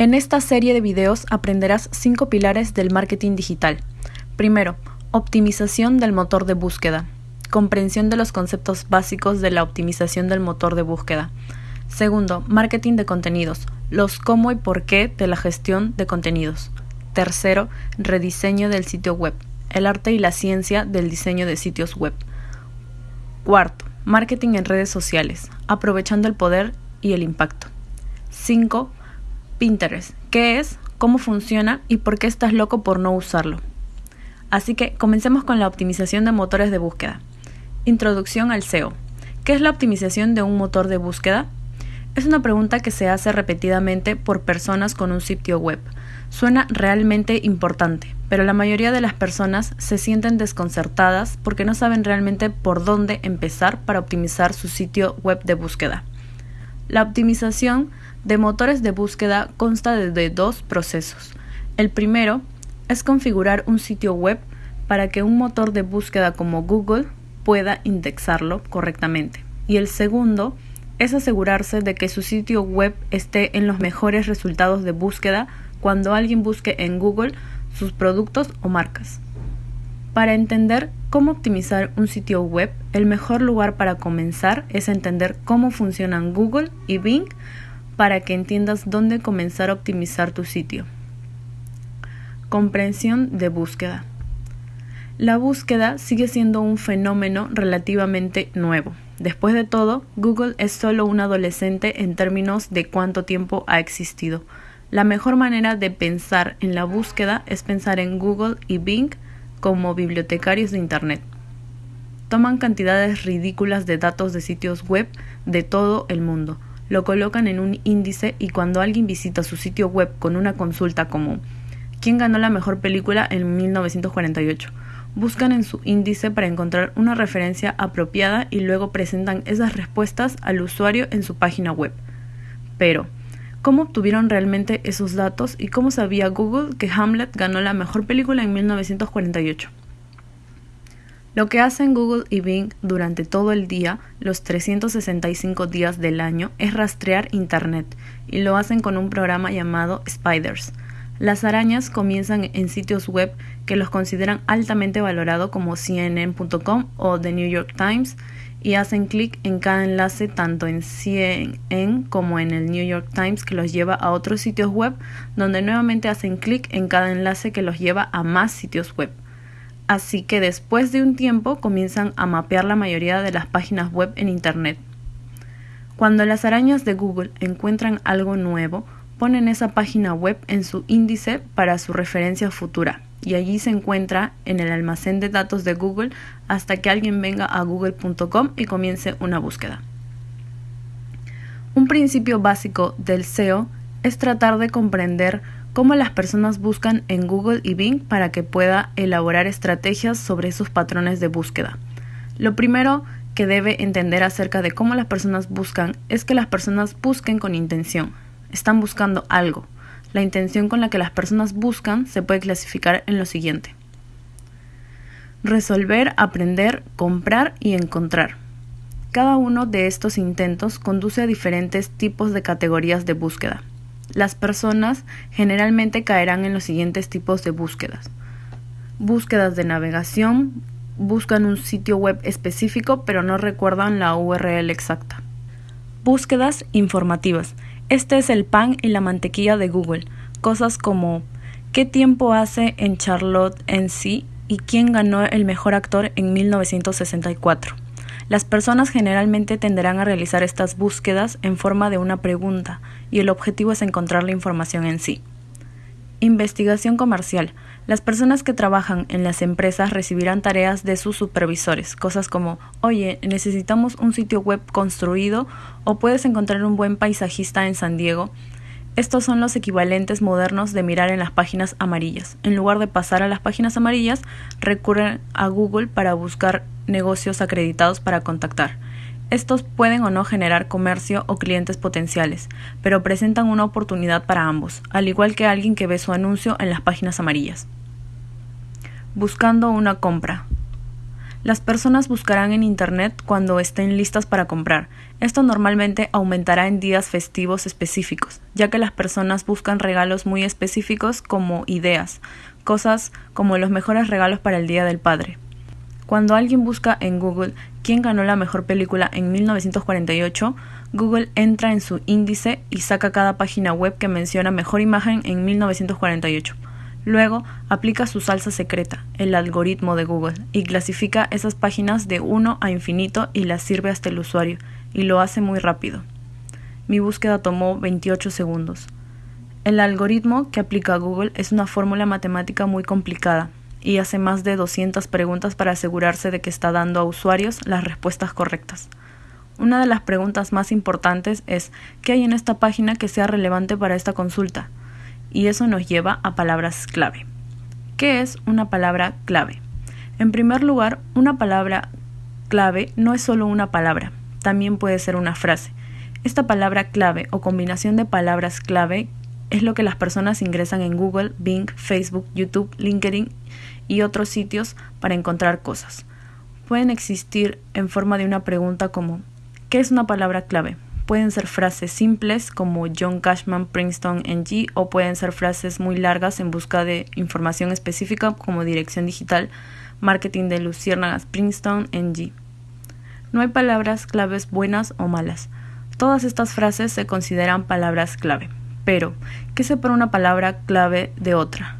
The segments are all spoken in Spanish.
En esta serie de videos aprenderás cinco pilares del marketing digital. Primero, optimización del motor de búsqueda. Comprensión de los conceptos básicos de la optimización del motor de búsqueda. Segundo, marketing de contenidos. Los cómo y por qué de la gestión de contenidos. Tercero, rediseño del sitio web. El arte y la ciencia del diseño de sitios web. Cuarto, marketing en redes sociales, aprovechando el poder y el impacto. 5. Pinterest. ¿Qué es? ¿Cómo funciona? ¿Y por qué estás loco por no usarlo? Así que comencemos con la optimización de motores de búsqueda. Introducción al SEO. ¿Qué es la optimización de un motor de búsqueda? Es una pregunta que se hace repetidamente por personas con un sitio web. Suena realmente importante, pero la mayoría de las personas se sienten desconcertadas porque no saben realmente por dónde empezar para optimizar su sitio web de búsqueda. La optimización de motores de búsqueda consta de dos procesos. El primero es configurar un sitio web para que un motor de búsqueda como Google pueda indexarlo correctamente. Y el segundo es asegurarse de que su sitio web esté en los mejores resultados de búsqueda cuando alguien busque en Google sus productos o marcas. Para entender cómo optimizar un sitio web, el mejor lugar para comenzar es entender cómo funcionan Google y Bing para que entiendas dónde comenzar a optimizar tu sitio. Comprensión de búsqueda. La búsqueda sigue siendo un fenómeno relativamente nuevo. Después de todo, Google es solo un adolescente en términos de cuánto tiempo ha existido. La mejor manera de pensar en la búsqueda es pensar en Google y Bing como bibliotecarios de Internet. Toman cantidades ridículas de datos de sitios web de todo el mundo, lo colocan en un índice y cuando alguien visita su sitio web con una consulta como ¿Quién ganó la mejor película en 1948? Buscan en su índice para encontrar una referencia apropiada y luego presentan esas respuestas al usuario en su página web. Pero, ¿Cómo obtuvieron realmente esos datos y cómo sabía Google que Hamlet ganó la mejor película en 1948? Lo que hacen Google y Bing durante todo el día, los 365 días del año, es rastrear Internet y lo hacen con un programa llamado Spiders. Las arañas comienzan en sitios web que los consideran altamente valorados como CNN.com o The New York Times y hacen clic en cada enlace tanto en CNN como en el New York Times que los lleva a otros sitios web donde nuevamente hacen clic en cada enlace que los lleva a más sitios web. Así que después de un tiempo comienzan a mapear la mayoría de las páginas web en Internet. Cuando las arañas de Google encuentran algo nuevo, ponen esa página web en su índice para su referencia futura y allí se encuentra en el almacén de datos de Google hasta que alguien venga a google.com y comience una búsqueda. Un principio básico del SEO es tratar de comprender cómo las personas buscan en Google y Bing para que pueda elaborar estrategias sobre esos patrones de búsqueda. Lo primero que debe entender acerca de cómo las personas buscan es que las personas busquen con intención. Están buscando algo, la intención con la que las personas buscan se puede clasificar en lo siguiente. Resolver, aprender, comprar y encontrar. Cada uno de estos intentos conduce a diferentes tipos de categorías de búsqueda. Las personas generalmente caerán en los siguientes tipos de búsquedas. Búsquedas de navegación, buscan un sitio web específico pero no recuerdan la URL exacta. Búsquedas informativas este es el pan y la mantequilla de Google. Cosas como ¿qué tiempo hace en Charlotte en sí y quién ganó el mejor actor en 1964? Las personas generalmente tenderán a realizar estas búsquedas en forma de una pregunta y el objetivo es encontrar la información en sí. Investigación comercial. Las personas que trabajan en las empresas recibirán tareas de sus supervisores, cosas como, oye, necesitamos un sitio web construido o puedes encontrar un buen paisajista en San Diego. Estos son los equivalentes modernos de mirar en las páginas amarillas. En lugar de pasar a las páginas amarillas, recurren a Google para buscar negocios acreditados para contactar. Estos pueden o no generar comercio o clientes potenciales, pero presentan una oportunidad para ambos, al igual que alguien que ve su anuncio en las páginas amarillas. Buscando una compra. Las personas buscarán en Internet cuando estén listas para comprar. Esto normalmente aumentará en días festivos específicos, ya que las personas buscan regalos muy específicos como ideas, cosas como los mejores regalos para el Día del Padre. Cuando alguien busca en Google quién ganó la mejor película en 1948, Google entra en su índice y saca cada página web que menciona mejor imagen en 1948. Luego aplica su salsa secreta, el algoritmo de Google, y clasifica esas páginas de 1 a infinito y las sirve hasta el usuario, y lo hace muy rápido. Mi búsqueda tomó 28 segundos. El algoritmo que aplica Google es una fórmula matemática muy complicada y hace más de 200 preguntas para asegurarse de que está dando a usuarios las respuestas correctas. Una de las preguntas más importantes es ¿qué hay en esta página que sea relevante para esta consulta? Y eso nos lleva a palabras clave. ¿Qué es una palabra clave? En primer lugar, una palabra clave no es solo una palabra, también puede ser una frase. Esta palabra clave o combinación de palabras clave es lo que las personas ingresan en Google, Bing, Facebook, YouTube, LinkedIn y otros sitios para encontrar cosas. Pueden existir en forma de una pregunta como ¿qué es una palabra clave? Pueden ser frases simples como John Cashman Princeton NG o pueden ser frases muy largas en busca de información específica como dirección digital, marketing de Luciérnagas Princeton NG. No hay palabras claves buenas o malas. Todas estas frases se consideran palabras clave. Pero, ¿qué separa una palabra clave de otra?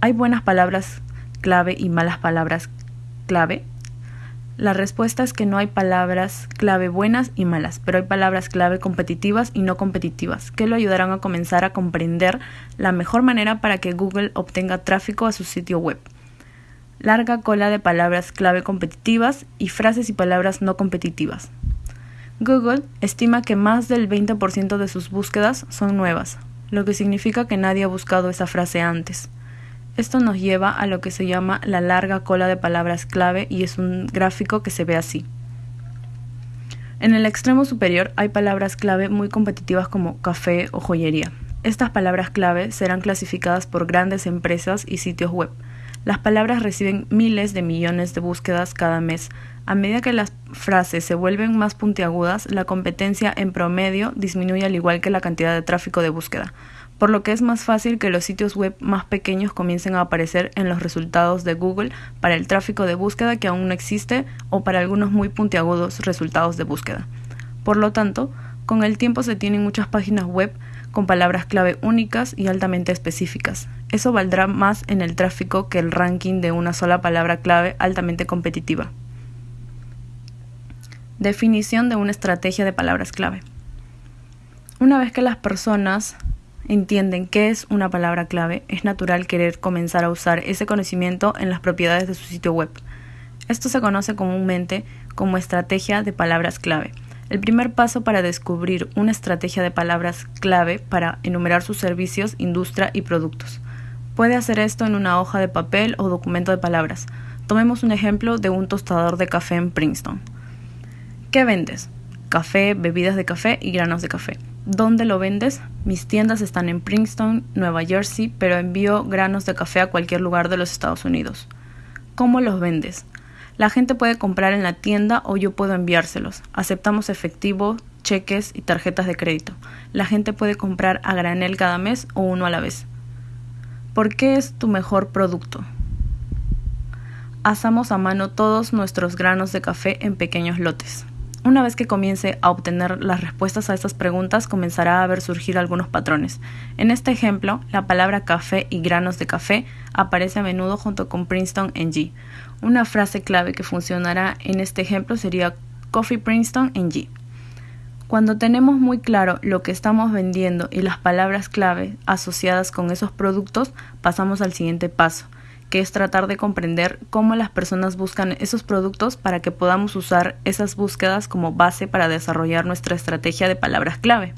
¿Hay buenas palabras clave y malas palabras clave? La respuesta es que no hay palabras clave buenas y malas, pero hay palabras clave competitivas y no competitivas, que lo ayudarán a comenzar a comprender la mejor manera para que Google obtenga tráfico a su sitio web. Larga cola de palabras clave competitivas y frases y palabras no competitivas. Google estima que más del 20% de sus búsquedas son nuevas, lo que significa que nadie ha buscado esa frase antes. Esto nos lleva a lo que se llama la larga cola de palabras clave y es un gráfico que se ve así. En el extremo superior hay palabras clave muy competitivas como café o joyería. Estas palabras clave serán clasificadas por grandes empresas y sitios web. Las palabras reciben miles de millones de búsquedas cada mes. A medida que las frases se vuelven más puntiagudas, la competencia en promedio disminuye al igual que la cantidad de tráfico de búsqueda por lo que es más fácil que los sitios web más pequeños comiencen a aparecer en los resultados de Google para el tráfico de búsqueda que aún no existe o para algunos muy puntiagudos resultados de búsqueda. Por lo tanto, con el tiempo se tienen muchas páginas web con palabras clave únicas y altamente específicas. Eso valdrá más en el tráfico que el ranking de una sola palabra clave altamente competitiva. Definición de una estrategia de palabras clave. Una vez que las personas entienden qué es una palabra clave, es natural querer comenzar a usar ese conocimiento en las propiedades de su sitio web. Esto se conoce comúnmente como estrategia de palabras clave. El primer paso para descubrir una estrategia de palabras clave para enumerar sus servicios, industria y productos. Puede hacer esto en una hoja de papel o documento de palabras. Tomemos un ejemplo de un tostador de café en Princeton. ¿Qué vendes? Café, bebidas de café y granos de café. ¿Dónde lo vendes? Mis tiendas están en Princeton, Nueva Jersey, pero envío granos de café a cualquier lugar de los Estados Unidos. ¿Cómo los vendes? La gente puede comprar en la tienda o yo puedo enviárselos. Aceptamos efectivo, cheques y tarjetas de crédito. La gente puede comprar a granel cada mes o uno a la vez. ¿Por qué es tu mejor producto? Asamos a mano todos nuestros granos de café en pequeños lotes. Una vez que comience a obtener las respuestas a estas preguntas, comenzará a ver surgir algunos patrones. En este ejemplo, la palabra café y granos de café aparece a menudo junto con Princeton NG. Una frase clave que funcionará en este ejemplo sería Coffee Princeton NG. Cuando tenemos muy claro lo que estamos vendiendo y las palabras clave asociadas con esos productos, pasamos al siguiente paso que es tratar de comprender cómo las personas buscan esos productos para que podamos usar esas búsquedas como base para desarrollar nuestra estrategia de palabras clave.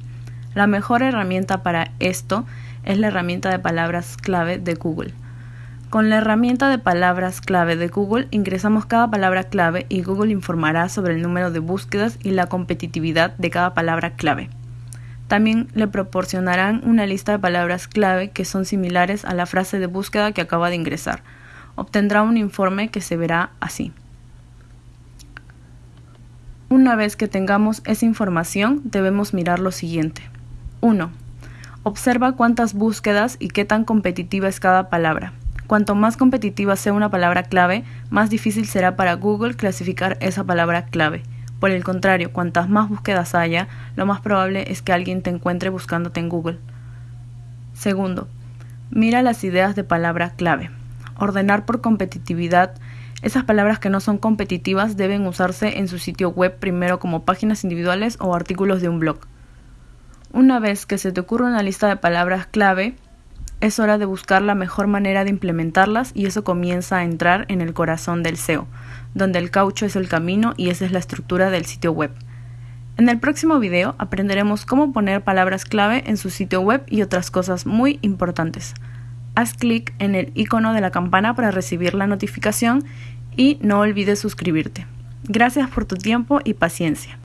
La mejor herramienta para esto es la herramienta de palabras clave de Google. Con la herramienta de palabras clave de Google ingresamos cada palabra clave y Google informará sobre el número de búsquedas y la competitividad de cada palabra clave. También le proporcionarán una lista de palabras clave que son similares a la frase de búsqueda que acaba de ingresar. Obtendrá un informe que se verá así. Una vez que tengamos esa información, debemos mirar lo siguiente. 1. Observa cuántas búsquedas y qué tan competitiva es cada palabra. Cuanto más competitiva sea una palabra clave, más difícil será para Google clasificar esa palabra clave. Por el contrario, cuantas más búsquedas haya, lo más probable es que alguien te encuentre buscándote en Google. Segundo, mira las ideas de palabra clave. Ordenar por competitividad esas palabras que no son competitivas deben usarse en su sitio web primero como páginas individuales o artículos de un blog. Una vez que se te ocurre una lista de palabras clave, es hora de buscar la mejor manera de implementarlas y eso comienza a entrar en el corazón del SEO, donde el caucho es el camino y esa es la estructura del sitio web. En el próximo video aprenderemos cómo poner palabras clave en su sitio web y otras cosas muy importantes haz clic en el icono de la campana para recibir la notificación y no olvides suscribirte. Gracias por tu tiempo y paciencia.